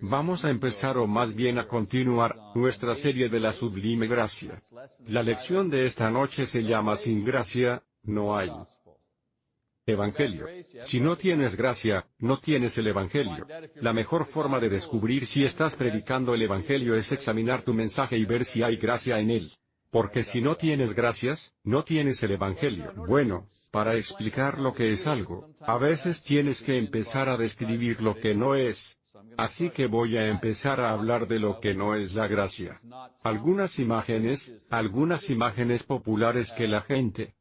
Vamos a empezar o más bien a continuar, nuestra serie de la sublime gracia. La lección de esta noche se llama Sin gracia, no hay. Evangelio. Si no tienes gracia, no tienes el Evangelio. La mejor forma de descubrir si estás predicando el Evangelio es examinar tu mensaje y ver si hay gracia en él. Porque si no tienes gracias, no tienes el Evangelio. Bueno, para explicar lo que es algo, a veces tienes que empezar a describir lo que no es. Así que voy a empezar a hablar de lo que no es la gracia. Algunas imágenes, algunas imágenes populares que la gente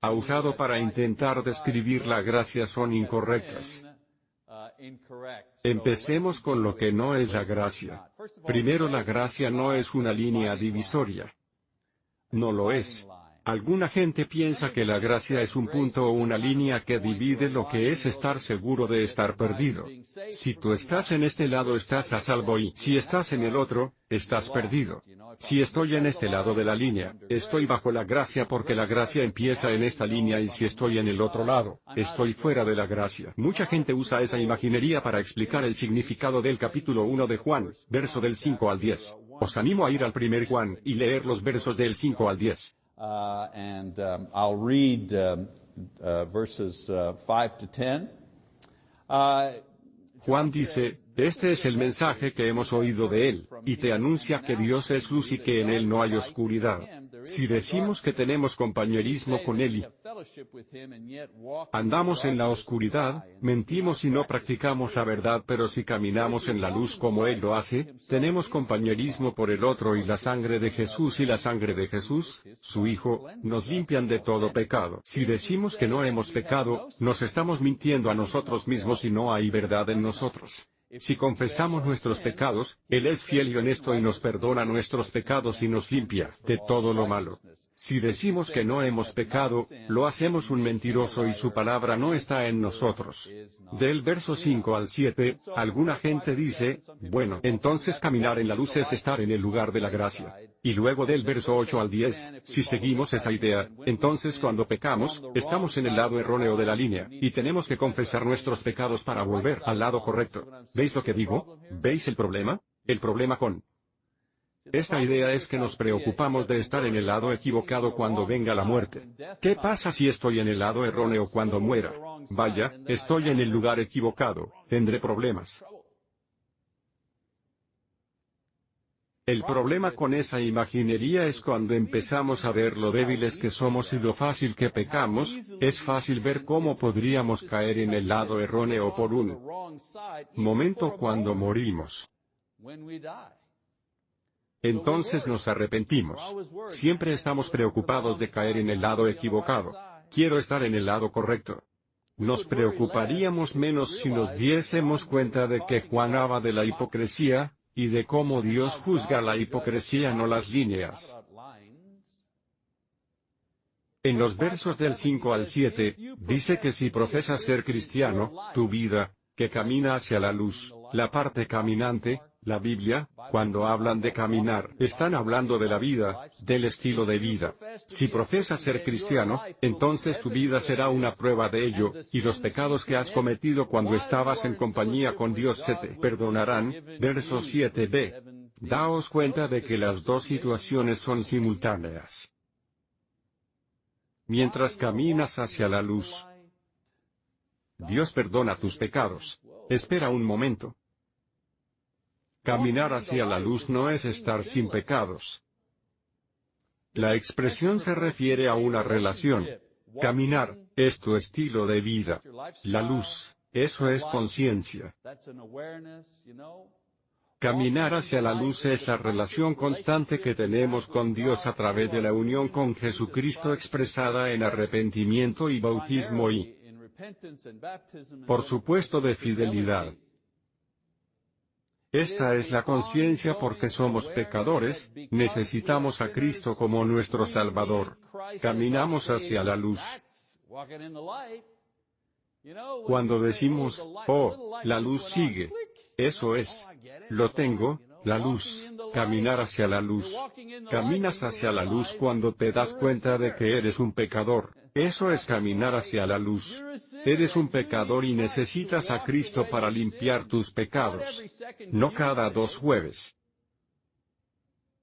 ha usado para intentar describir la gracia son incorrectas. Empecemos con lo que no es la gracia. Primero la gracia no es una línea divisoria. No lo es. Alguna gente piensa que la gracia es un punto o una línea que divide lo que es estar seguro de estar perdido. Si tú estás en este lado estás a salvo y si estás en el otro, estás perdido. Si estoy en este lado de la línea, estoy bajo la gracia porque la gracia empieza en esta línea y si estoy en el otro lado, estoy fuera de la gracia. Mucha gente usa esa imaginería para explicar el significado del capítulo 1 de Juan, verso del 5 al 10. Os animo a ir al primer Juan y leer los versos del 5 al 10. Uh, and I'll read verses 5 to 10. Juan dice, este es el mensaje que hemos oído de él, y te anuncia que Dios es luz y que en él no hay oscuridad. Si decimos que tenemos compañerismo con Él andamos en la oscuridad, mentimos y no practicamos la verdad pero si caminamos en la luz como Él lo hace, tenemos compañerismo por el otro y la sangre de Jesús y la sangre de Jesús, su Hijo, nos limpian de todo pecado. Si decimos que no hemos pecado, nos estamos mintiendo a nosotros mismos y no hay verdad en nosotros. Si confesamos nuestros pecados, Él es fiel y honesto y nos perdona nuestros pecados y nos limpia de todo lo malo. Si decimos que no hemos pecado, lo hacemos un mentiroso y su palabra no está en nosotros. Del verso 5 al 7, alguna gente dice, bueno, entonces caminar en la luz es estar en el lugar de la gracia. Y luego del verso 8 al 10, si seguimos esa idea, entonces cuando pecamos, estamos en el lado erróneo de la línea, y tenemos que confesar nuestros pecados para volver al lado correcto. ¿Veis lo que digo? ¿Veis el problema? El problema con esta idea es que nos preocupamos de estar en el lado equivocado cuando venga la muerte. ¿Qué pasa si estoy en el lado erróneo cuando muera? Vaya, estoy en el lugar equivocado, tendré problemas. El problema con esa imaginería es cuando empezamos a ver lo débiles que somos y lo fácil que pecamos, es fácil ver cómo podríamos caer en el lado erróneo por un momento cuando morimos. Entonces nos arrepentimos. Siempre estamos preocupados de caer en el lado equivocado. Quiero estar en el lado correcto. Nos preocuparíamos menos si nos diésemos cuenta de que Juan habla de la hipocresía, y de cómo Dios juzga la hipocresía no las líneas. En los versos del 5 al 7, dice que si profesas ser cristiano, tu vida, que camina hacia la luz, la parte caminante, la Biblia, cuando hablan de caminar, están hablando de la vida, del estilo de vida. Si profesas ser cristiano, entonces tu vida será una prueba de ello, y los pecados que has cometido cuando estabas en compañía con Dios se te perdonarán. Verso 7b. Daos cuenta de que las dos situaciones son simultáneas. Mientras caminas hacia la luz, Dios perdona tus pecados. Espera un momento. Caminar hacia la luz no es estar sin pecados. La expresión se refiere a una relación. Caminar, es tu estilo de vida. La luz, eso es conciencia. Caminar hacia la luz es la relación constante que tenemos con Dios a través de la unión con Jesucristo expresada en arrepentimiento y bautismo y, por supuesto, de fidelidad. Esta es la conciencia porque somos pecadores, necesitamos a Cristo como nuestro Salvador. Caminamos hacia la luz. Cuando decimos, oh, la luz sigue. Eso es. Lo tengo, la luz, caminar hacia la luz. Caminas hacia la luz cuando te das cuenta de que eres un pecador. Eso es caminar hacia la luz. Eres un pecador y necesitas a Cristo para limpiar tus pecados. No cada dos jueves.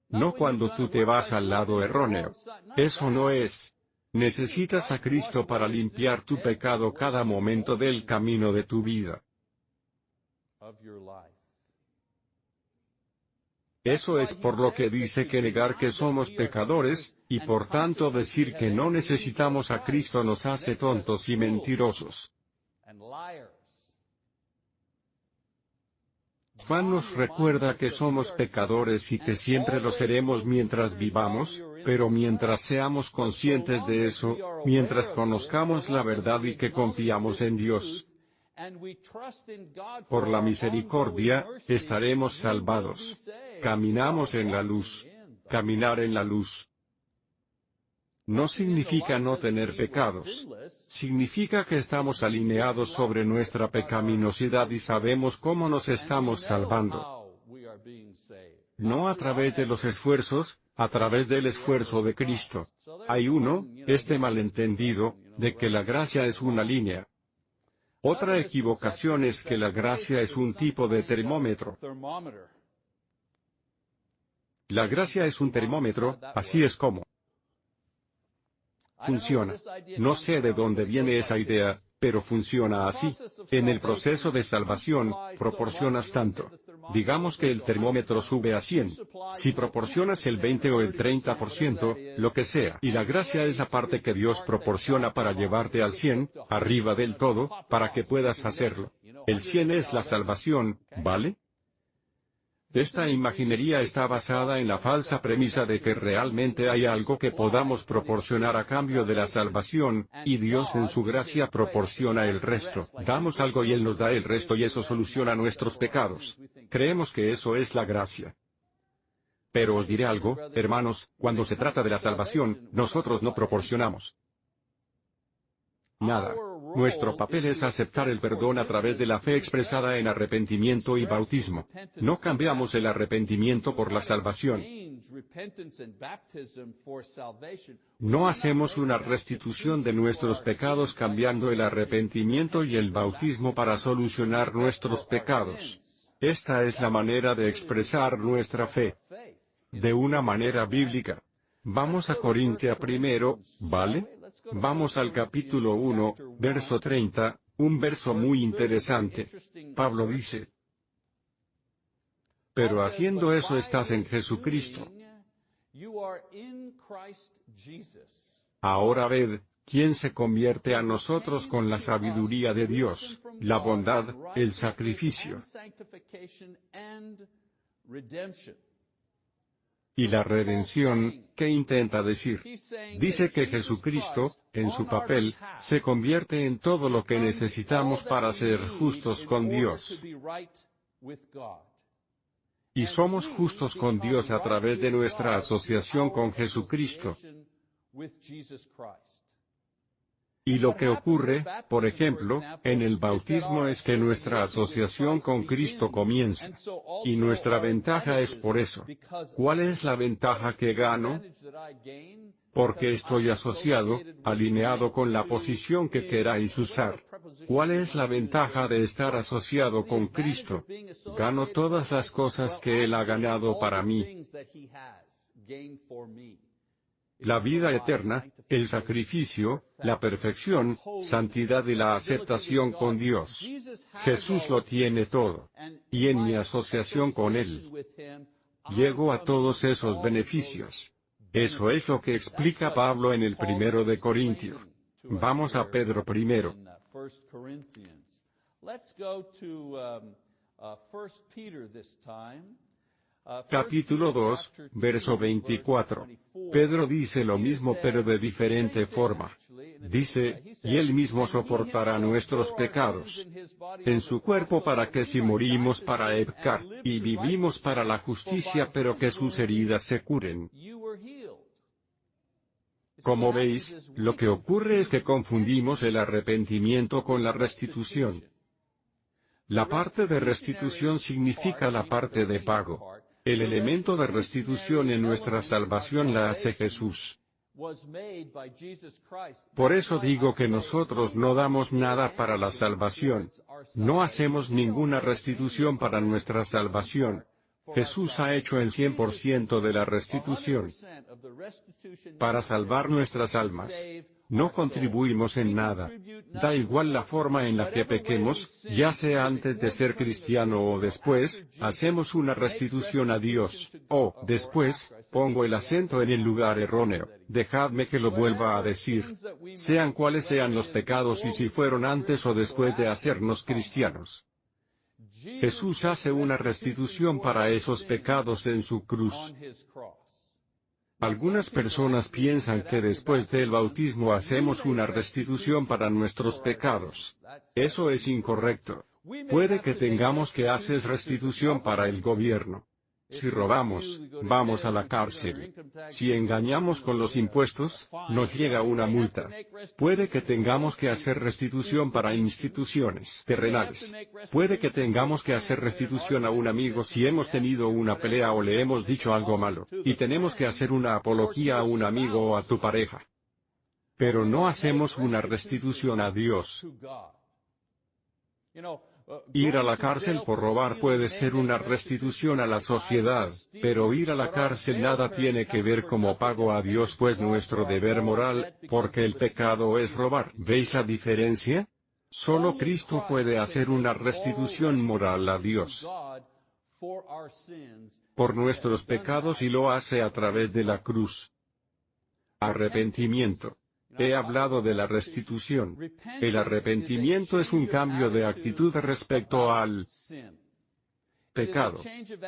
No cuando tú te vas al lado erróneo. Eso no es. Necesitas a Cristo para limpiar tu pecado cada momento del camino de tu vida. Eso es por lo que dice que negar que somos pecadores, y por tanto decir que no necesitamos a Cristo nos hace tontos y mentirosos. Juan nos recuerda que somos pecadores y que siempre lo seremos mientras vivamos, pero mientras seamos conscientes de eso, mientras conozcamos la verdad y que confiamos en Dios, por la misericordia, estaremos salvados. Caminamos en la luz. Caminar en la luz. No significa no tener pecados. Significa que estamos alineados sobre nuestra pecaminosidad y sabemos cómo nos estamos salvando. No a través de los esfuerzos, a través del esfuerzo de Cristo. Hay uno, este malentendido, de que la gracia es una línea. Otra equivocación es que la gracia es un tipo de termómetro. La gracia es un termómetro, así es como funciona. No sé de dónde viene esa idea, pero funciona así. En el proceso de salvación, proporcionas tanto. Digamos que el termómetro sube a 100. Si proporcionas el 20 o el 30%, lo que sea, y la gracia es la parte que Dios proporciona para llevarte al 100, arriba del todo, para que puedas hacerlo. El 100 es la salvación, ¿vale? Esta imaginería está basada en la falsa premisa de que realmente hay algo que podamos proporcionar a cambio de la salvación, y Dios en su gracia proporciona el resto. Damos algo y Él nos da el resto y eso soluciona nuestros pecados. Creemos que eso es la gracia. Pero os diré algo, hermanos, cuando se trata de la salvación, nosotros no proporcionamos nada. Nuestro papel es aceptar el perdón a través de la fe expresada en arrepentimiento y bautismo. No cambiamos el arrepentimiento por la salvación. No hacemos una restitución de nuestros pecados cambiando el arrepentimiento y el bautismo para solucionar nuestros pecados. Esta es la manera de expresar nuestra fe. De una manera bíblica. Vamos a Corintia primero, ¿vale? Vamos al capítulo 1, verso 30, un verso muy interesante. Pablo dice, pero haciendo eso estás en Jesucristo. Ahora ved, ¿quién se convierte a nosotros con la sabiduría de Dios, la bondad, el sacrificio y la redención, ¿qué intenta decir? Dice que Jesucristo, en su papel, se convierte en todo lo que necesitamos para ser justos con Dios. Y somos justos con Dios a través de nuestra asociación con Jesucristo. Y lo que ocurre, por ejemplo, en el bautismo es que nuestra asociación con Cristo comienza. Y nuestra ventaja es por eso. ¿Cuál es la ventaja que gano? Porque estoy asociado, alineado con la posición que queráis usar. ¿Cuál es la ventaja de estar asociado con Cristo? Gano todas las cosas que Él ha ganado para mí la vida eterna, el sacrificio, la perfección, santidad y la aceptación con Dios. Jesús lo tiene todo. Y en mi asociación con Él, llego a todos esos beneficios. Eso es lo que explica Pablo en el primero de Corintios. Vamos a Pedro primero. Capítulo 2, verso 24. Pedro dice lo mismo pero de diferente forma. Dice, y él mismo soportará nuestros pecados en su cuerpo para que si morimos para Ebcar, y vivimos para la justicia pero que sus heridas se curen. Como veis, lo que ocurre es que confundimos el arrepentimiento con la restitución. La parte de restitución significa la parte de pago. El elemento de restitución en nuestra salvación la hace Jesús. Por eso digo que nosotros no damos nada para la salvación. No hacemos ninguna restitución para nuestra salvación. Jesús ha hecho el 100% de la restitución para salvar nuestras almas. No contribuimos en nada. Da igual la forma en la que pequemos, ya sea antes de ser cristiano o después, hacemos una restitución a Dios. O, después, pongo el acento en el lugar erróneo. Dejadme que lo vuelva a decir. Sean cuales sean los pecados y si fueron antes o después de hacernos cristianos. Jesús hace una restitución para esos pecados en su cruz. Algunas personas piensan que después del bautismo hacemos una restitución para nuestros pecados. Eso es incorrecto. Puede que tengamos que hacer restitución para el gobierno. Si robamos, vamos a la cárcel. Si engañamos con los impuestos, nos llega una multa. Puede que tengamos que hacer restitución para instituciones terrenales. Puede que tengamos que hacer restitución a un amigo si hemos tenido una pelea o le hemos dicho algo malo, y tenemos que hacer una apología a un amigo o a tu pareja. Pero no hacemos una restitución a Dios. Ir a la cárcel por robar puede ser una restitución a la sociedad, pero ir a la cárcel nada tiene que ver como pago a Dios pues nuestro deber moral, porque el pecado es robar. ¿Veis la diferencia? Solo Cristo puede hacer una restitución moral a Dios por nuestros pecados y lo hace a través de la cruz. Arrepentimiento. He hablado de la restitución. El arrepentimiento es un cambio de actitud respecto al pecado.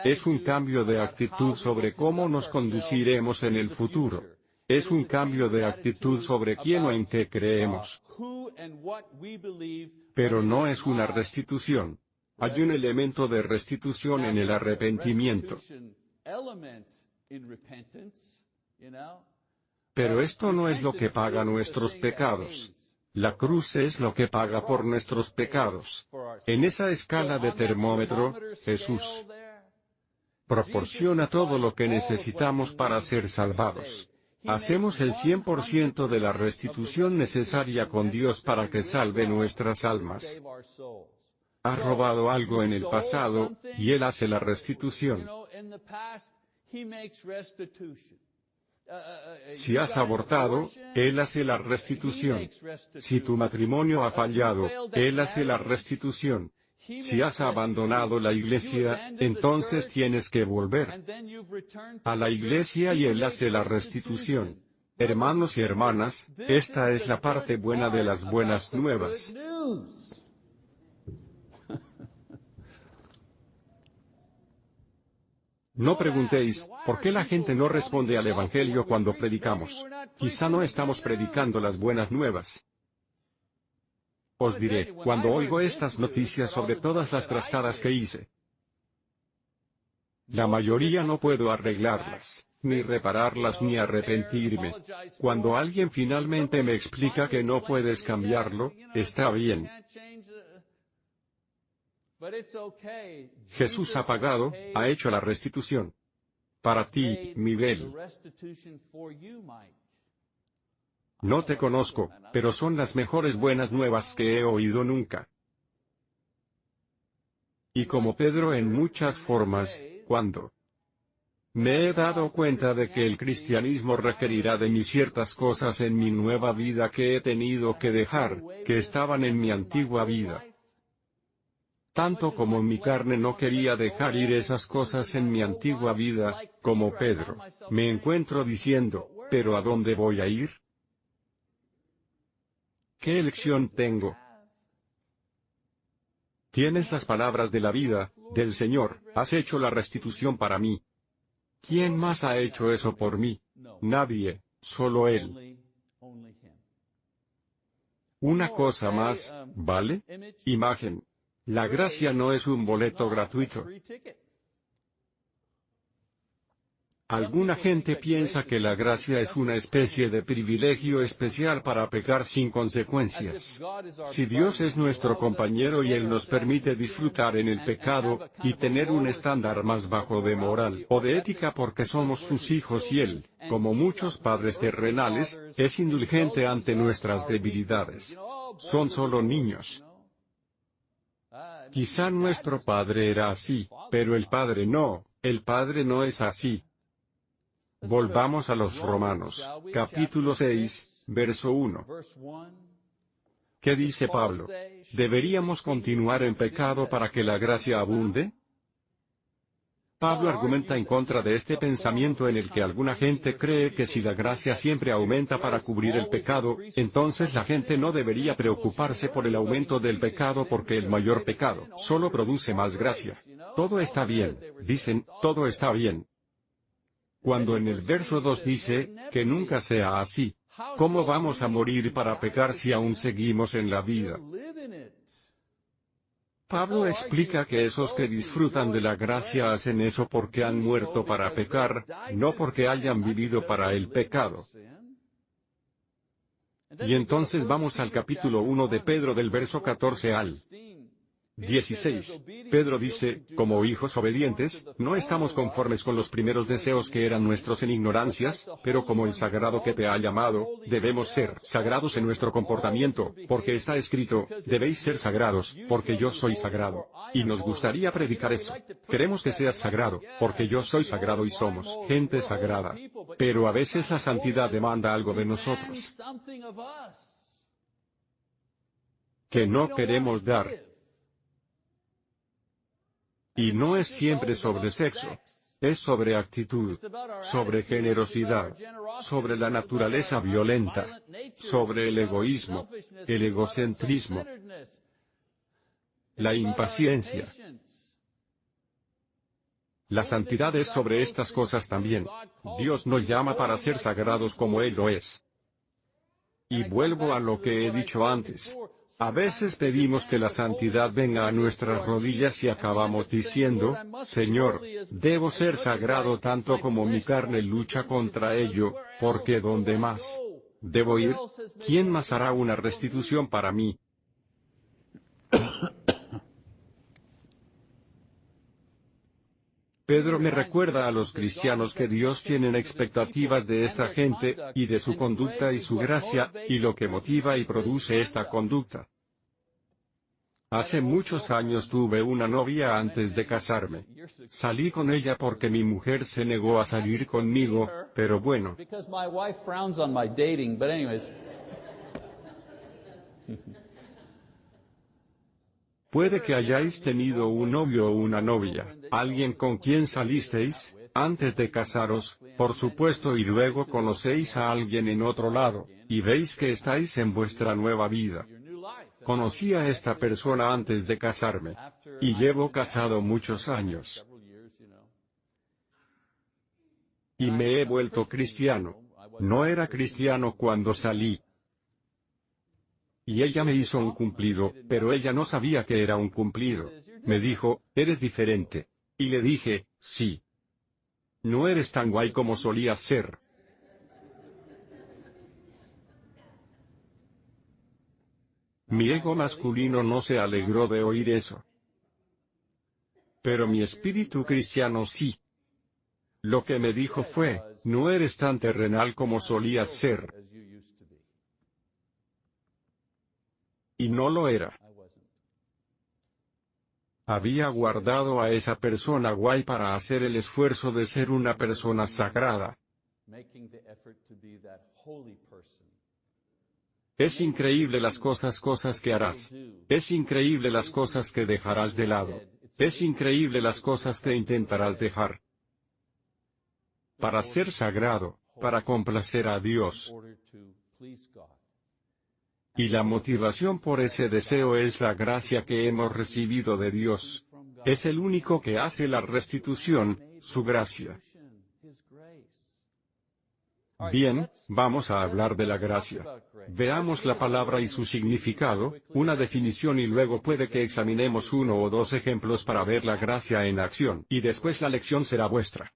Es un cambio de actitud sobre cómo nos conduciremos en el futuro. Es un cambio de actitud sobre quién o en qué creemos. Pero no es una restitución. Hay un elemento de restitución en el arrepentimiento. Pero esto no es lo que paga nuestros pecados. La cruz es lo que paga por nuestros pecados. En esa escala de termómetro, Jesús proporciona todo lo que necesitamos para ser salvados. Hacemos el 100% de la restitución necesaria con Dios para que salve nuestras almas. Ha robado algo en el pasado, y Él hace la restitución. Si has abortado, Él hace la restitución. Si tu matrimonio ha fallado, Él hace la restitución. Si has abandonado la iglesia, entonces tienes que volver a la iglesia y Él hace la restitución. Hermanos y hermanas, esta es la parte buena de las buenas nuevas. No preguntéis, ¿por qué la gente no responde al Evangelio cuando predicamos? Quizá no estamos predicando las buenas nuevas. Os diré, cuando oigo estas noticias sobre todas las trastadas que hice, la mayoría no puedo arreglarlas, ni repararlas ni arrepentirme. Cuando alguien finalmente me explica que no puedes cambiarlo, está bien. Jesús ha pagado, ha hecho la restitución. Para ti, Miguel. No te conozco, pero son las mejores buenas nuevas que he oído nunca. Y como Pedro en muchas formas, cuando me he dado cuenta de que el cristianismo requerirá de mí ciertas cosas en mi nueva vida que he tenido que dejar, que estaban en mi antigua vida tanto como mi carne no quería dejar ir esas cosas en mi antigua vida, como Pedro, me encuentro diciendo, ¿pero a dónde voy a ir? ¿Qué elección tengo? Tienes las palabras de la vida, del Señor, has hecho la restitución para mí. ¿Quién más ha hecho eso por mí? Nadie, solo Él. Una cosa más, ¿vale? Imagen. La gracia no es un boleto gratuito. Alguna gente piensa que la gracia es una especie de privilegio especial para pecar sin consecuencias. Si Dios es nuestro compañero y Él nos permite disfrutar en el pecado, y tener un estándar más bajo de moral o de ética porque somos sus hijos y Él, como muchos padres terrenales, es indulgente ante nuestras debilidades. Son solo niños. Quizá nuestro padre era así, pero el padre no, el padre no es así. Volvamos a los Romanos, capítulo 6, verso 1. ¿Qué dice Pablo? ¿Deberíamos continuar en pecado para que la gracia abunde? Pablo argumenta en contra de este pensamiento en el que alguna gente cree que si la gracia siempre aumenta para cubrir el pecado, entonces la gente no debería preocuparse por el aumento del pecado porque el mayor pecado solo produce más gracia. Todo está bien, dicen, todo está bien, cuando en el verso 2 dice, que nunca sea así. ¿Cómo vamos a morir para pecar si aún seguimos en la vida? Pablo explica que esos que disfrutan de la gracia hacen eso porque han muerto para pecar, no porque hayan vivido para el pecado. Y entonces vamos al capítulo 1 de Pedro del verso 14 al 16. Pedro dice, como hijos obedientes, no estamos conformes con los primeros deseos que eran nuestros en ignorancias, pero como el sagrado que te ha llamado, debemos ser sagrados en nuestro comportamiento, porque está escrito, debéis ser sagrados, porque yo soy sagrado. Y nos gustaría predicar eso. Queremos que seas sagrado, porque yo soy sagrado y somos gente sagrada. Pero a veces la santidad demanda algo de nosotros que no queremos dar. Y no es siempre sobre sexo. Es sobre actitud, sobre generosidad, sobre la naturaleza violenta, sobre el egoísmo, el egocentrismo, la impaciencia. La santidad es sobre estas cosas también. Dios nos llama para ser sagrados como Él lo es. Y vuelvo a lo que he dicho antes. A veces pedimos que la santidad venga a nuestras rodillas y acabamos diciendo, Señor, debo ser sagrado tanto como mi carne lucha contra ello, porque ¿dónde más? ¿Debo ir? ¿Quién más hará una restitución para mí? Pedro me recuerda a los cristianos que Dios tiene expectativas de esta gente, y de su conducta y su gracia, y lo que motiva y produce esta conducta. Hace muchos años tuve una novia antes de casarme. Salí con ella porque mi mujer se negó a salir conmigo, pero bueno. Puede que hayáis tenido un novio o una novia, alguien con quien salisteis, antes de casaros, por supuesto y luego conocéis a alguien en otro lado, y veis que estáis en vuestra nueva vida. Conocí a esta persona antes de casarme. Y llevo casado muchos años. Y me he vuelto cristiano. No era cristiano cuando salí, y ella me hizo un cumplido, pero ella no sabía que era un cumplido. Me dijo, eres diferente. Y le dije, sí. No eres tan guay como solías ser. Mi ego masculino no se alegró de oír eso. Pero mi espíritu cristiano sí. Lo que me dijo fue, no eres tan terrenal como solías ser. Y no lo era. Había guardado a esa persona guay para hacer el esfuerzo de ser una persona sagrada. Es increíble las cosas cosas que harás. Es increíble las cosas que dejarás de lado. Es increíble las cosas que intentarás dejar. Para ser sagrado, para complacer a Dios. Y la motivación por ese deseo es la gracia que hemos recibido de Dios. Es el único que hace la restitución, su gracia. Bien, vamos a hablar de la gracia. Veamos la palabra y su significado, una definición y luego puede que examinemos uno o dos ejemplos para ver la gracia en acción, y después la lección será vuestra.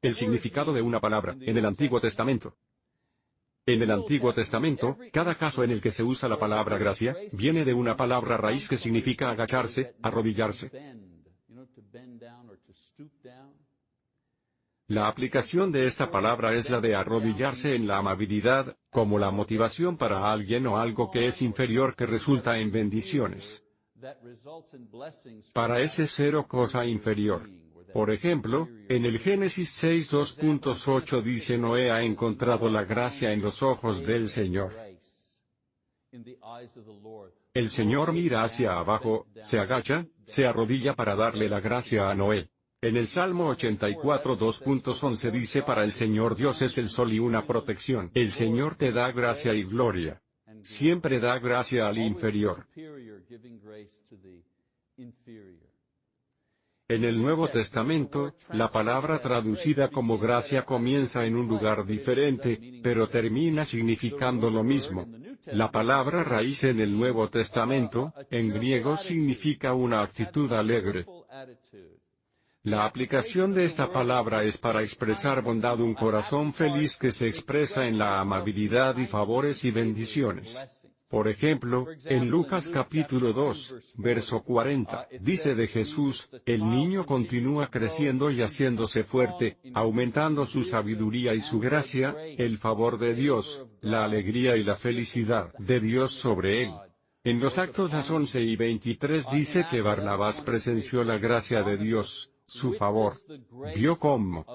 El significado de una palabra, en el Antiguo Testamento. En el Antiguo Testamento, cada caso en el que se usa la palabra gracia, viene de una palabra raíz que significa agacharse, arrodillarse. La aplicación de esta palabra es la de arrodillarse en la amabilidad, como la motivación para alguien o algo que es inferior que resulta en bendiciones. Para ese ser o cosa inferior. Por ejemplo, en el Génesis 6 2.8 dice Noé ha encontrado la gracia en los ojos del Señor. El Señor mira hacia abajo, se agacha, se arrodilla para darle la gracia a Noé. En el Salmo 84 2.11 dice para el Señor Dios es el sol y una protección. El Señor te da gracia y gloria. Siempre da gracia al inferior. En el Nuevo Testamento, la palabra traducida como gracia comienza en un lugar diferente, pero termina significando lo mismo. La palabra raíz en el Nuevo Testamento, en griego significa una actitud alegre. La aplicación de esta palabra es para expresar bondad un corazón feliz que se expresa en la amabilidad y favores y bendiciones. Por ejemplo, en Lucas capítulo 2, verso 40, dice de Jesús, el niño continúa creciendo y haciéndose fuerte, aumentando su sabiduría y su gracia, el favor de Dios, la alegría y la felicidad de Dios sobre él. En los Actos las 11 y 23 dice que Barnabás presenció la gracia de Dios, su favor. Vio cómo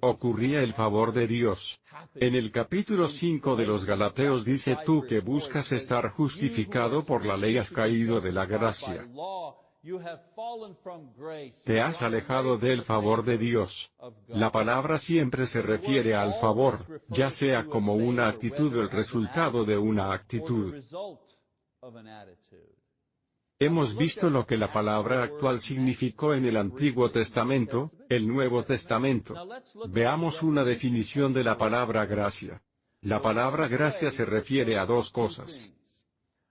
ocurría el favor de Dios. En el capítulo 5 de los Galateos dice tú que buscas estar justificado por la ley has caído de la gracia. Te has alejado del favor de Dios. La palabra siempre se refiere al favor, ya sea como una actitud o el resultado de una actitud. Hemos visto lo que la palabra actual significó en el Antiguo Testamento, el Nuevo Testamento. Veamos una definición de la palabra gracia. La palabra gracia se refiere a dos cosas.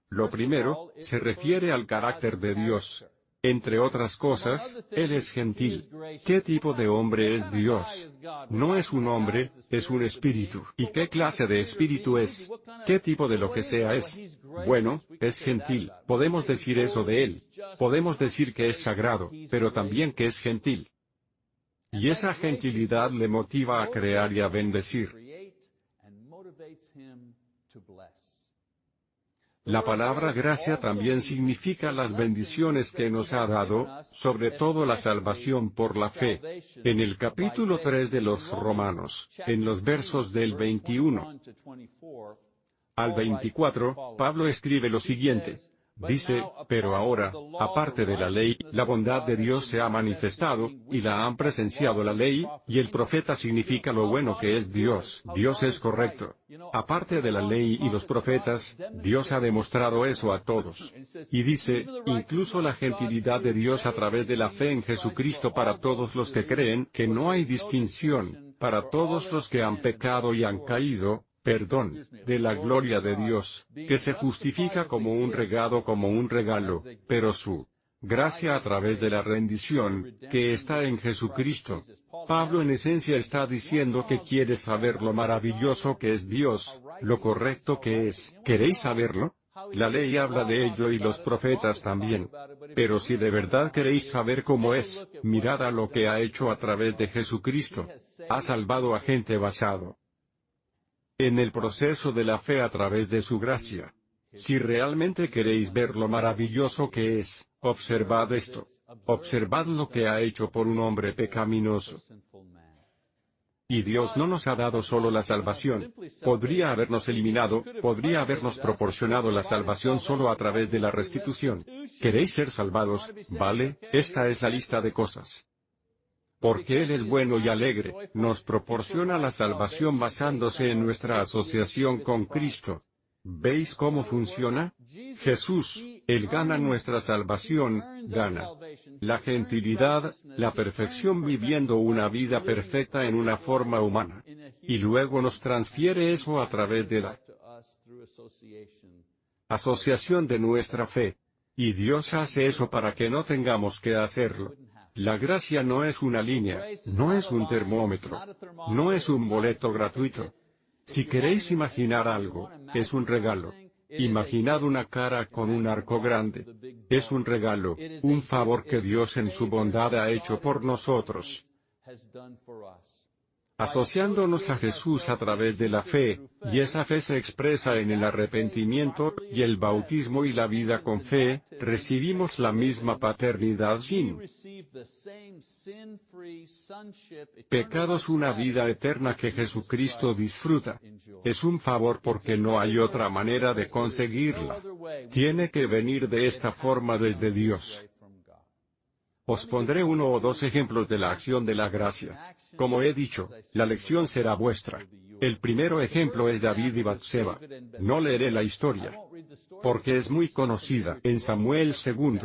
Lo primero, se refiere al carácter de Dios. Entre otras cosas, Él es gentil. ¿Qué tipo de hombre es Dios? No es un hombre, es un espíritu. ¿Y qué clase de espíritu es? ¿Qué tipo de lo que sea es? Bueno, es gentil. Podemos decir eso de Él. Podemos decir que es sagrado, pero también que es gentil. Y esa gentilidad le motiva a crear y a bendecir. La palabra gracia también significa las bendiciones que nos ha dado, sobre todo la salvación por la fe. En el capítulo 3 de los Romanos, en los versos del 21 al 24, Pablo escribe lo siguiente. Dice, pero ahora, aparte de la ley, la bondad de Dios se ha manifestado, y la han presenciado la ley, y el profeta significa lo bueno que es Dios. Dios es correcto. Aparte de la ley y los profetas, Dios ha demostrado eso a todos. Y dice, incluso la gentilidad de Dios a través de la fe en Jesucristo para todos los que creen, que no hay distinción, para todos los que han pecado y han caído, perdón, de la gloria de Dios, que se justifica como un regado como un regalo, pero su gracia a través de la rendición, que está en Jesucristo. Pablo en esencia está diciendo que quiere saber lo maravilloso que es Dios, lo correcto que es. ¿Queréis saberlo? La ley habla de ello y los profetas también. Pero si de verdad queréis saber cómo es, mirad a lo que ha hecho a través de Jesucristo. Ha salvado a gente basado en el proceso de la fe a través de su gracia. Si realmente queréis ver lo maravilloso que es, observad esto. Observad lo que ha hecho por un hombre pecaminoso. Y Dios no nos ha dado solo la salvación. Podría habernos eliminado, podría habernos proporcionado la salvación solo a través de la restitución. ¿Queréis ser salvados? Vale, esta es la lista de cosas porque Él es bueno y alegre, nos proporciona la salvación basándose en nuestra asociación con Cristo. ¿Veis cómo funciona? Jesús, Él gana nuestra salvación, gana la gentilidad, la perfección viviendo una vida perfecta en una forma humana. Y luego nos transfiere eso a través de la asociación de nuestra fe. Y Dios hace eso para que no tengamos que hacerlo. La gracia no es una línea, no es un termómetro, no es un boleto gratuito. Si queréis imaginar algo, es un regalo. Imaginad una cara con un arco grande. Es un regalo, un favor que Dios en su bondad ha hecho por nosotros. Asociándonos a Jesús a través de la fe, y esa fe se expresa en el arrepentimiento, y el bautismo y la vida con fe, recibimos la misma paternidad sin pecados una vida eterna que Jesucristo disfruta. Es un favor porque no hay otra manera de conseguirla. Tiene que venir de esta forma desde Dios. Os pondré uno o dos ejemplos de la acción de la gracia. Como he dicho, la lección será vuestra. El primero ejemplo es David y Batseba. No leeré la historia. Porque es muy conocida en Samuel II.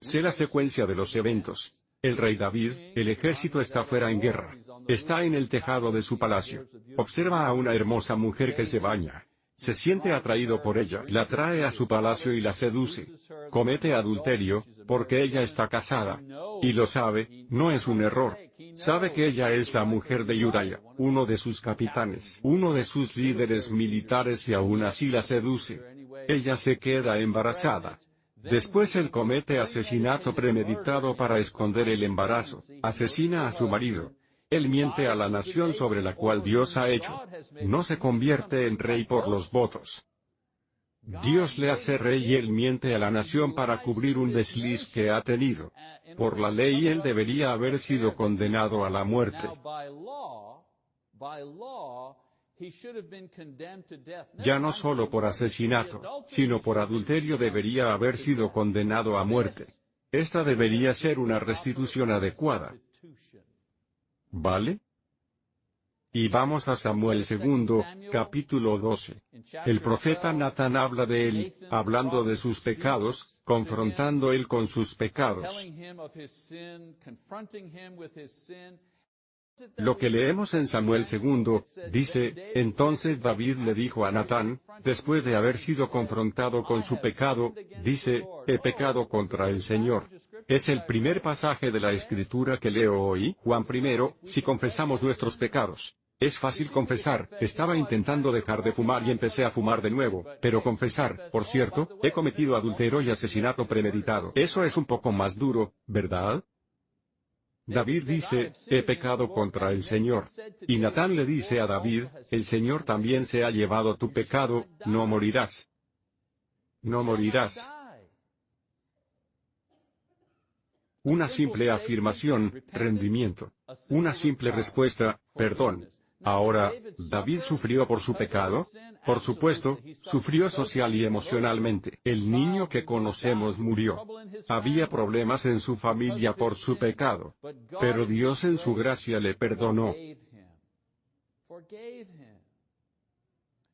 Sé la secuencia de los eventos. El rey David, el ejército está fuera en guerra. Está en el tejado de su palacio. Observa a una hermosa mujer que se baña. Se siente atraído por ella, la trae a su palacio y la seduce. Comete adulterio, porque ella está casada. Y lo sabe, no es un error. Sabe que ella es la mujer de Uriah, uno de sus capitanes, uno de sus líderes militares y aún así la seduce. Ella se queda embarazada. Después él comete asesinato premeditado para esconder el embarazo, asesina a su marido, él miente a la nación sobre la cual Dios ha hecho. No se convierte en rey por los votos. Dios le hace rey y él miente a la nación para cubrir un desliz que ha tenido. Por la ley él debería haber sido condenado a la muerte. Ya no solo por asesinato, sino por adulterio debería haber sido condenado a muerte. Esta debería ser una restitución adecuada. ¿Vale? Y vamos a Samuel 2, capítulo 12. El profeta Natán habla de él, hablando de sus pecados, confrontando él con sus pecados. Lo que leemos en Samuel 2, dice, entonces David le dijo a Natán, después de haber sido confrontado con su pecado, dice, he pecado contra el Señor. Es el primer pasaje de la escritura que leo hoy, Juan I, si confesamos nuestros pecados. Es fácil confesar, estaba intentando dejar de fumar y empecé a fumar de nuevo, pero confesar, por cierto, he cometido adulterio y asesinato premeditado. Eso es un poco más duro, ¿verdad? David dice, he pecado contra el Señor. Y Natán le dice a David, el Señor también se ha llevado tu pecado, no morirás. No morirás. Una simple afirmación, rendimiento. Una simple respuesta, perdón. Ahora, ¿David sufrió por su pecado? Por supuesto, sufrió social y emocionalmente. El niño que conocemos murió. Había problemas en su familia por su pecado. Pero Dios en su gracia le perdonó.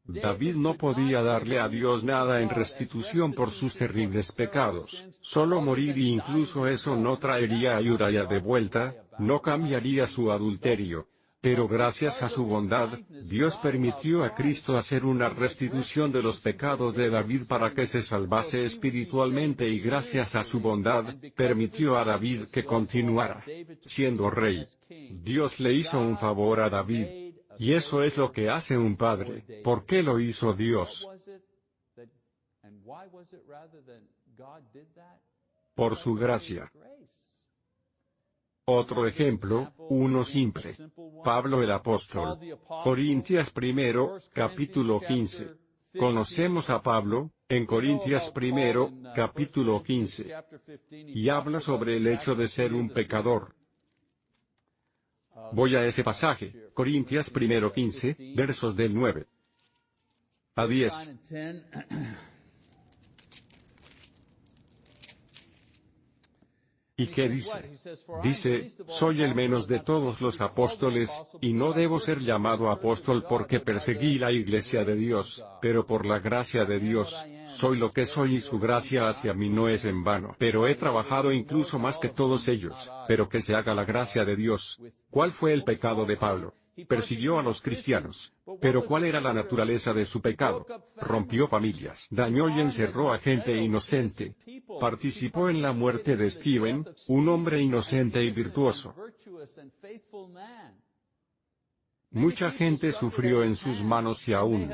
David no podía darle a Dios nada en restitución por sus terribles pecados, solo morir y incluso eso no traería a Uriah de vuelta, no cambiaría su adulterio, pero gracias a su bondad, Dios permitió a Cristo hacer una restitución de los pecados de David para que se salvase espiritualmente y gracias a su bondad, permitió a David que continuara siendo rey. Dios le hizo un favor a David. Y eso es lo que hace un padre. ¿Por qué lo hizo Dios? Por su gracia. Otro ejemplo, uno simple. Pablo el apóstol. Corintias primero, capítulo 15. Conocemos a Pablo, en Corintias primero, capítulo 15. Y habla sobre el hecho de ser un pecador. Voy a ese pasaje, Corintias primero 15, versos del 9 a 10. ¿Y qué dice? Dice, soy el menos de todos los apóstoles, y no debo ser llamado apóstol porque perseguí la iglesia de Dios, pero por la gracia de Dios, soy lo que soy y su gracia hacia mí no es en vano. Pero he trabajado incluso más que todos ellos, pero que se haga la gracia de Dios. ¿Cuál fue el pecado de Pablo? Persiguió a los cristianos. Pero ¿cuál era la naturaleza de su pecado? Rompió familias, dañó y encerró a gente inocente. participó en la muerte de Stephen, un hombre inocente y virtuoso. Mucha gente sufrió en sus manos y aún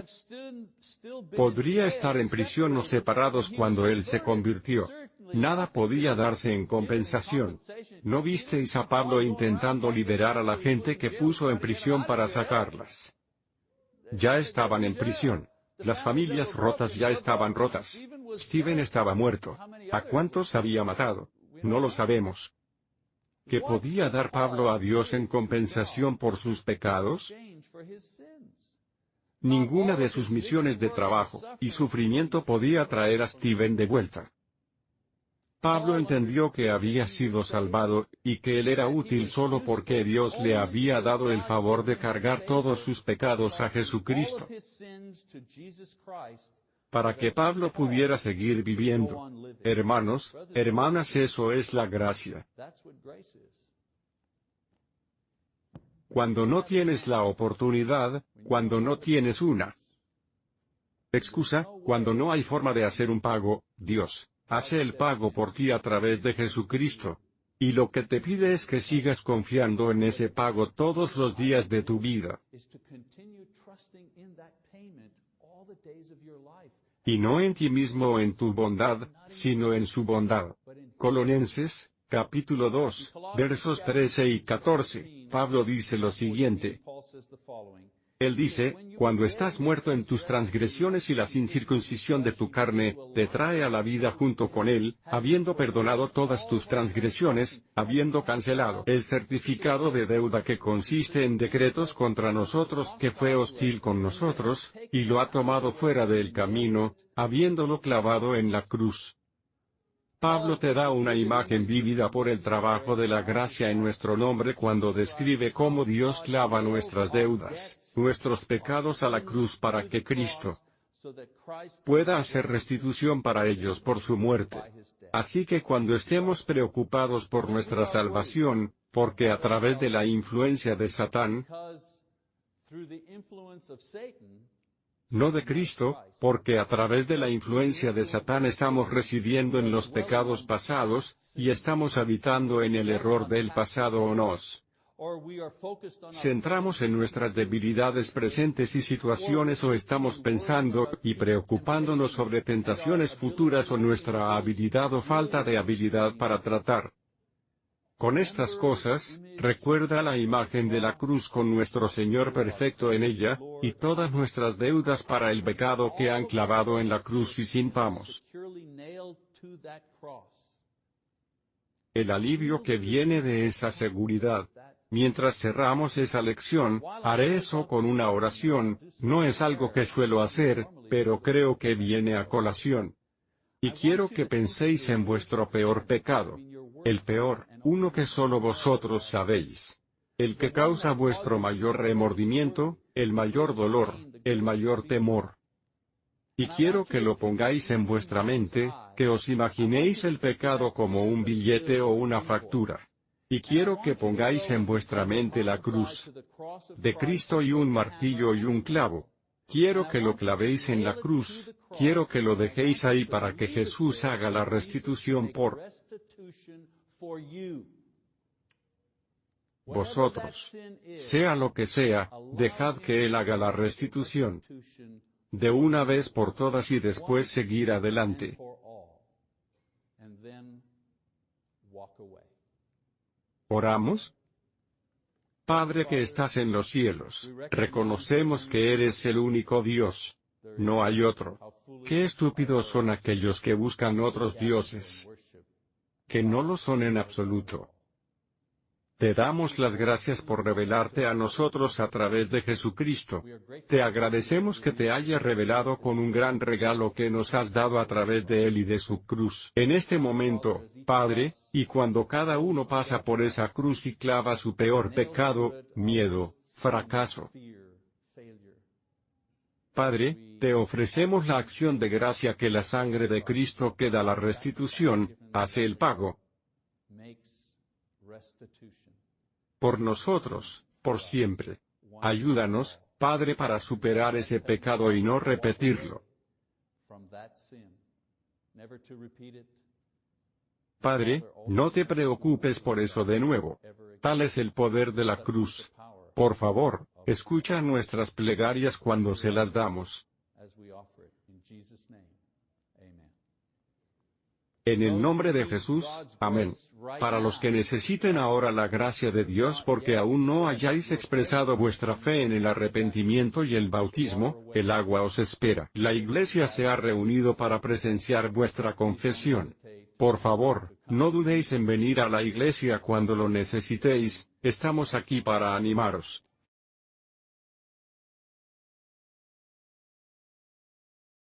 podría estar en prisión o separados cuando él se convirtió. Nada podía darse en compensación. ¿No visteis a Pablo intentando liberar a la gente que puso en prisión para sacarlas? Ya estaban en prisión. Las familias rotas ya estaban rotas. Stephen estaba muerto. ¿A cuántos había matado? No lo sabemos. ¿Qué podía dar Pablo a Dios en compensación por sus pecados? Ninguna de sus misiones de trabajo y sufrimiento podía traer a Stephen de vuelta. Pablo entendió que había sido salvado, y que él era útil solo porque Dios le había dado el favor de cargar todos sus pecados a Jesucristo. Para que Pablo pudiera seguir viviendo. Hermanos, hermanas, eso es la gracia. Cuando no tienes la oportunidad, cuando no tienes una excusa, cuando no hay forma de hacer un pago, Dios hace el pago por ti a través de Jesucristo. Y lo que te pide es que sigas confiando en ese pago todos los días de tu vida. Y no en ti mismo o en tu bondad, sino en su bondad. Colonenses, capítulo 2, versos 13 y 14, Pablo dice lo siguiente. Él dice, cuando estás muerto en tus transgresiones y la incircuncisión de tu carne, te trae a la vida junto con Él, habiendo perdonado todas tus transgresiones, habiendo cancelado el certificado de deuda que consiste en decretos contra nosotros que fue hostil con nosotros, y lo ha tomado fuera del camino, habiéndolo clavado en la cruz. Pablo te da una imagen vívida por el trabajo de la gracia en nuestro nombre cuando describe cómo Dios clava nuestras deudas, nuestros pecados a la cruz para que Cristo pueda hacer restitución para ellos por su muerte. Así que cuando estemos preocupados por nuestra salvación, porque a través de la influencia de Satán, no de Cristo, porque a través de la influencia de Satán estamos residiendo en los pecados pasados, y estamos habitando en el error del pasado o nos. Centramos en nuestras debilidades presentes y situaciones o estamos pensando y preocupándonos sobre tentaciones futuras o nuestra habilidad o falta de habilidad para tratar con estas cosas, recuerda la imagen de la cruz con nuestro Señor perfecto en ella, y todas nuestras deudas para el pecado que han clavado en la cruz y sintamos. El alivio que viene de esa seguridad. Mientras cerramos esa lección, haré eso con una oración, no es algo que suelo hacer, pero creo que viene a colación. Y quiero que penséis en vuestro peor pecado el peor, uno que solo vosotros sabéis. El que causa vuestro mayor remordimiento, el mayor dolor, el mayor temor. Y quiero que lo pongáis en vuestra mente, que os imaginéis el pecado como un billete o una factura. Y quiero que pongáis en vuestra mente la cruz de Cristo y un martillo y un clavo. Quiero que lo clavéis en la cruz, quiero que lo dejéis ahí para que Jesús haga la restitución por vosotros. Sea lo que sea, dejad que Él haga la restitución de una vez por todas y después seguir adelante. Oramos. Padre que estás en los cielos, reconocemos que eres el único Dios. No hay otro. Qué estúpidos son aquellos que buscan otros dioses. Que no lo son en absoluto. Te damos las gracias por revelarte a nosotros a través de Jesucristo. Te agradecemos que te haya revelado con un gran regalo que nos has dado a través de Él y de su cruz. En este momento, Padre, y cuando cada uno pasa por esa cruz y clava su peor pecado, miedo, fracaso. Padre, te ofrecemos la acción de gracia que la sangre de Cristo que da la restitución, hace el pago por nosotros, por siempre. Ayúdanos, Padre, para superar ese pecado y no repetirlo. Padre, no te preocupes por eso de nuevo. Tal es el poder de la cruz. Por favor, escucha nuestras plegarias cuando se las damos. En el nombre de Jesús, amén. Para los que necesiten ahora la gracia de Dios porque aún no hayáis expresado vuestra fe en el arrepentimiento y el bautismo, el agua os espera. La iglesia se ha reunido para presenciar vuestra confesión. Por favor, no dudéis en venir a la iglesia cuando lo necesitéis, estamos aquí para animaros.